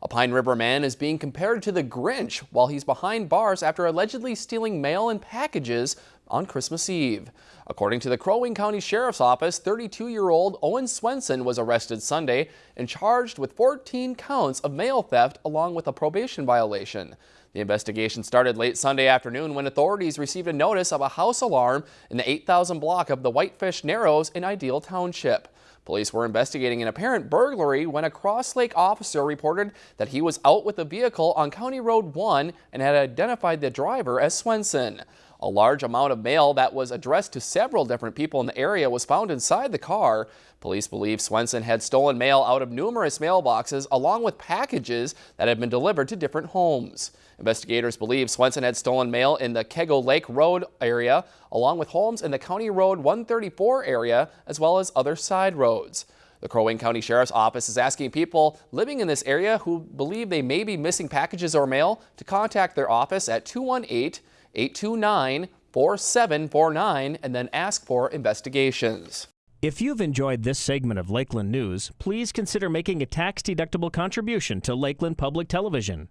A Pine River man is being compared to the Grinch while he's behind bars after allegedly stealing mail and packages on Christmas Eve. According to the Crow Wing County Sheriff's Office, 32-year-old Owen Swenson was arrested Sunday and charged with 14 counts of mail theft along with a probation violation. The investigation started late Sunday afternoon when authorities received a notice of a house alarm in the 8,000 block of the Whitefish Narrows in Ideal Township. Police were investigating an apparent burglary when a Cross Lake officer reported that he was out with a vehicle on County Road 1 and had identified the driver as Swenson. A large amount of mail that was addressed to several different people in the area was found inside the car. Police believe Swenson had stolen mail out of numerous mailboxes along with packages that had been delivered to different homes. Investigators believe Swenson had stolen mail in the Kego Lake Road area along with homes in the County Road 134 area as well as other side roads. The Crow Wing County Sheriff's Office is asking people living in this area who believe they may be missing packages or mail to contact their office at 218 829 4749 and then ask for investigations. If you've enjoyed this segment of Lakeland News, please consider making a tax-deductible contribution to Lakeland Public Television.